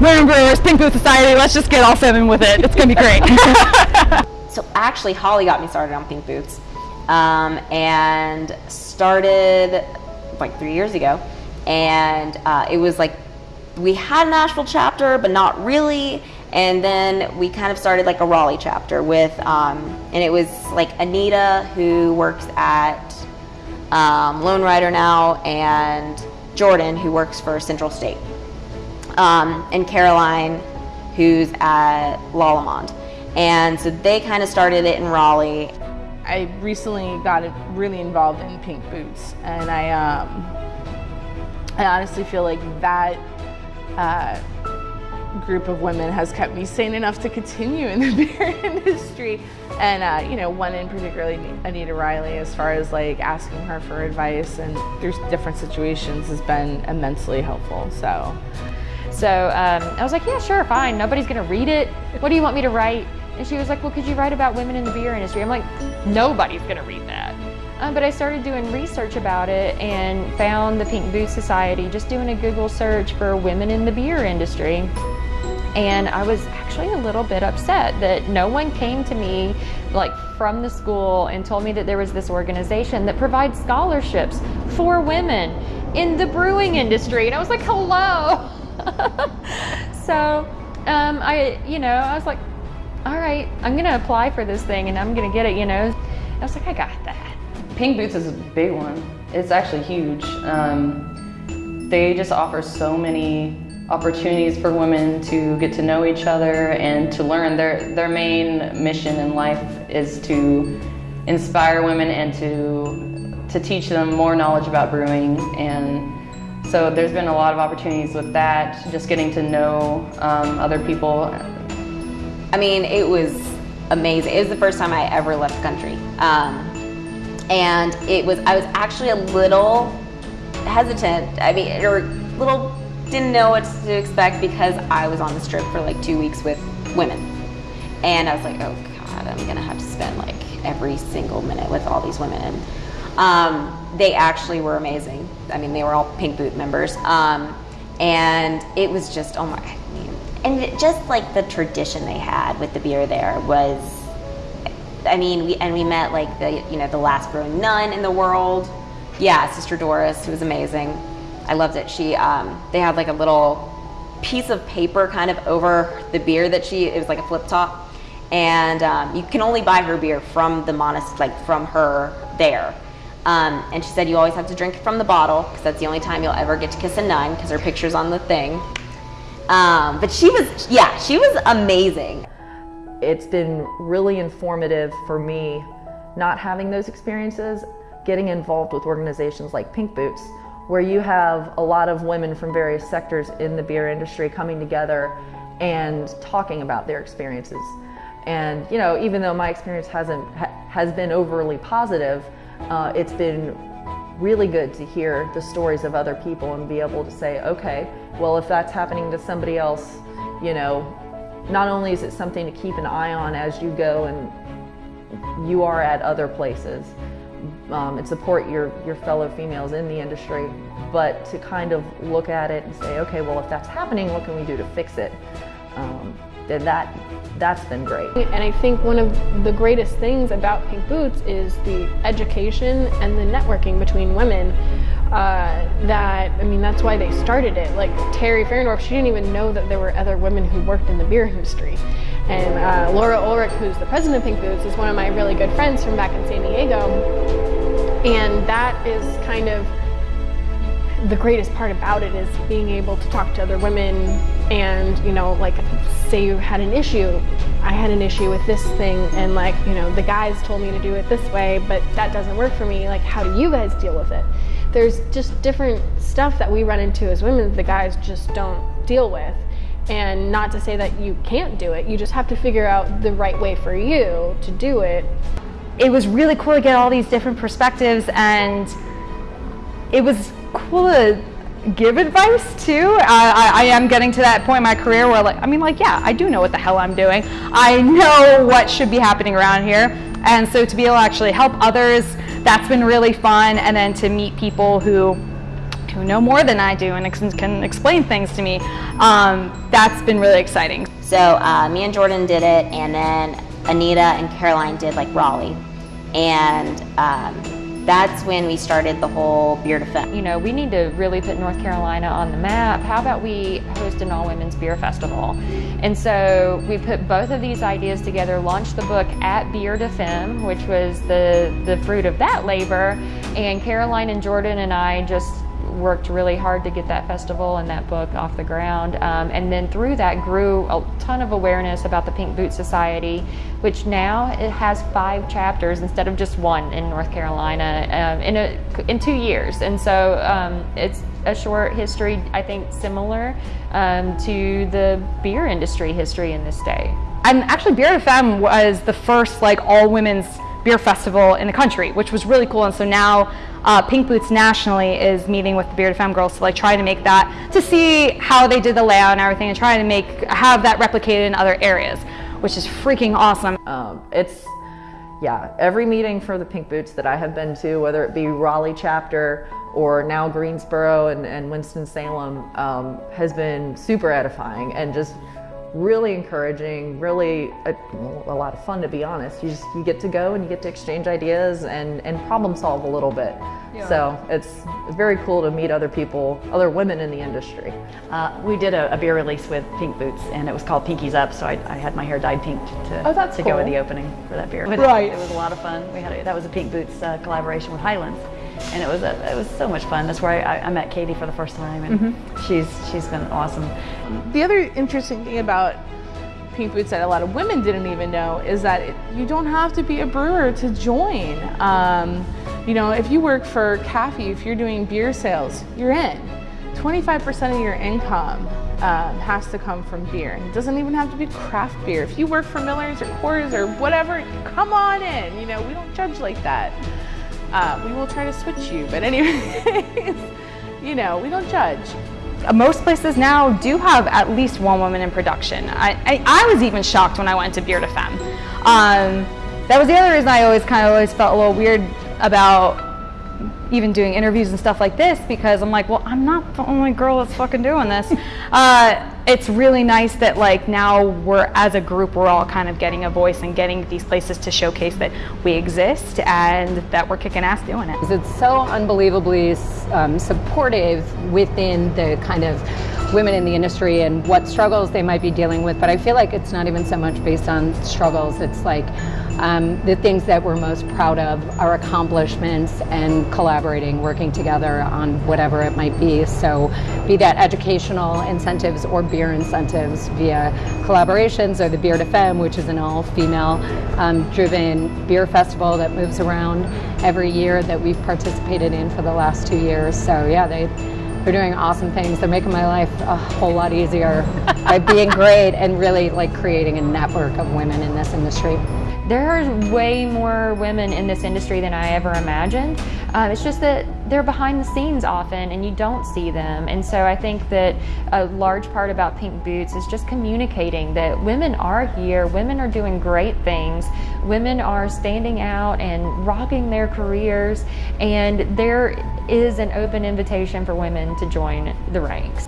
women brewers, Pink Boot Society, let's just get all seven with it. It's gonna be great. so actually Holly got me started on Pink Boots um, and started like three years ago. And uh, it was like, we had a Nashville chapter, but not really. And then we kind of started like a Raleigh chapter with, um, and it was like Anita who works at um, Lone Rider now and Jordan who works for Central State. Um, and Caroline who's at Lallemand. And so they kind of started it in Raleigh. I recently got really involved in Pink Boots and I, um, I honestly feel like that uh, group of women has kept me sane enough to continue in the beer industry. And, uh, you know, one in particularly, Anita Riley, as far as like asking her for advice and through different situations has been immensely helpful. So, so um, I was like, yeah, sure, fine. Nobody's gonna read it. What do you want me to write? And she was like, well, could you write about women in the beer industry? I'm like, nobody's gonna read that. Um, but I started doing research about it and found the Pink Boot Society, just doing a Google search for women in the beer industry. And I was actually a little bit upset that no one came to me like from the school and told me that there was this organization that provides scholarships for women in the brewing industry. And I was like, hello. so um, I, you know, I was like, all right, I'm gonna apply for this thing and I'm gonna get it, you know. I was like, I got that. Pink Boots is a big one. It's actually huge. Um, they just offer so many opportunities for women to get to know each other and to learn. Their, their main mission in life is to inspire women and to, to teach them more knowledge about brewing. And so there's been a lot of opportunities with that, just getting to know um, other people. I mean, it was amazing. It was the first time I ever left the country. Um, and it was I was actually a little hesitant. I mean, or little didn't know what to expect because I was on this trip for like two weeks with women, and I was like, oh god, I'm gonna have to spend like every single minute with all these women. And um, they actually were amazing. I mean, they were all Pink Boot members, um, and it was just oh my. I mean, and just like the tradition they had with the beer there was I mean, we and we met like the you know the last brewing nun in the world. Yeah, Sister Doris, who was amazing. I loved it. She um, they had like a little piece of paper kind of over the beer that she. It was like a flip top, and um, you can only buy her beer from the monastery, like from her there. Um, and she said you always have to drink from the bottle because that's the only time you'll ever get to kiss a nun because her picture's on the thing. Um, but she was, yeah, she was amazing. It's been really informative for me not having those experiences, getting involved with organizations like Pink Boots, where you have a lot of women from various sectors in the beer industry coming together and talking about their experiences. And you know, even though my experience hasn't ha has been overly positive, uh, it's been really good to hear the stories of other people and be able to say, okay, well, if that's happening to somebody else, you know, not only is it something to keep an eye on as you go and you are at other places um, and support your, your fellow females in the industry, but to kind of look at it and say, okay, well, if that's happening, what can we do to fix it? Um, then that, that's been great. And I think one of the greatest things about Pink Boots is the education and the networking between women uh, that, I mean, that's why they started it. Like Teri Fahrendorf, she didn't even know that there were other women who worked in the beer industry. And uh, Laura Ulrich, who's the president of Pink Boots, is one of my really good friends from back in San Diego. And that is kind of the greatest part about it is being able to talk to other women and, you know, like say you had an issue, I had an issue with this thing and like, you know, the guys told me to do it this way, but that doesn't work for me. Like, how do you guys deal with it? there's just different stuff that we run into as women that the guys just don't deal with. And not to say that you can't do it, you just have to figure out the right way for you to do it. It was really cool to get all these different perspectives and it was cool to give advice too. I, I, am getting to that point in my career where like, I mean like, yeah, I do know what the hell I'm doing. I know what should be happening around here. And so to be able to actually help others that's been really fun. And then to meet people who who know more than I do and ex- can explain things to me. Um, that's been really exciting. So uh, me and Jordan did it, and then Anita and Caroline did like Raleigh, and um, that's when we started the whole Beer Femme. You know, we need to really put North Carolina on the map. How about we host an all women's beer festival? And so we put both of these ideas together, launched the book at Beer Femme, which was the, the fruit of that labor. And Caroline and Jordan and I just worked really hard to get that festival and that book off the ground. Um, and then through that grew a ton of awareness about the Pink Boot Society, which now it has five chapters instead of just one in North Carolina um, in, a, in two years. And so um, it's a short history, I think, similar um, to the beer industry history in this state. And actually, Beer Femme was the first like all women's beer festival in the country, which was really cool. And so now uh, Pink Boots nationally is meeting with the Beer to Femme girls to like try to make that, to see how they did the layout and everything and try to make, have that replicated in other areas, which is freaking awesome. Um, it's, yeah, every meeting for the Pink Boots that I have been to, whether it be Raleigh chapter or now Greensboro and, and Winston-Salem, um, has been super edifying and just really encouraging, really a, a, lot of fun to be honest. You just you get to go and you get to exchange ideas and, and problem solve a little bit. Yeah. So it's very cool to meet other people, other women in the industry. Uh, we did a, a, beer release with Pink Boots and it was called Pinkies Up. So I, I had my hair dyed pink to, oh, that's to cool. go with the opening for that beer. Right. It, it was a lot of fun. We had a, that was a Pink Boots uh, collaboration with Highlands and it was a, it was so much fun. That's where I, I met Katie for the first time, and mm-hmm. she's she's been awesome. The other interesting thing about Pink Boots that a lot of women didn't even know is that it, you don't have to be a brewer to join. Um, you know, if you work for Caffey, if you're doing beer sales, you're in. 25% of your income um, has to come from beer. It doesn't even have to be craft beer. If you work for Miller's or Coors or whatever, come on in. You know, we don't judge like that. Uh, we will try to switch you, but anyways, you know, we don't judge. Most places now do have at least one woman in production. I, I, I was even shocked when I went to to Femme. Um, that was the other reason I always kind of always felt a little weird about even doing interviews and stuff like this because I'm like, well, I'm not the only girl that's fucking doing this. uh, it's really nice that like now we're as a group we're all kind of getting a voice and getting these places to showcase that we exist and that we're kicking ass doing it. It's so unbelievably um, supportive within the kind of women in the industry and what struggles they might be dealing with. But I feel like it's not even so much based on struggles. It's like um, the things that we're most proud of, our accomplishments, and collaborating, working together on whatever it might be. So, be that educational incentives or beer incentives via collaborations, or the Beer Femme, which is an all-female um, driven beer festival that moves around every year that we've participated in for the last two years. So, yeah, they they're doing awesome things. They're making my life a whole lot easier by being great and really like creating a network of women in this industry. There are way more women in this industry than I ever imagined. Uh, it's just that they're behind the scenes often and you don't see them. And so I think that a large part about Pink Boots is just communicating that women are here, women are doing great things, women are standing out and rocking their careers, and there is an open invitation for women to join the ranks.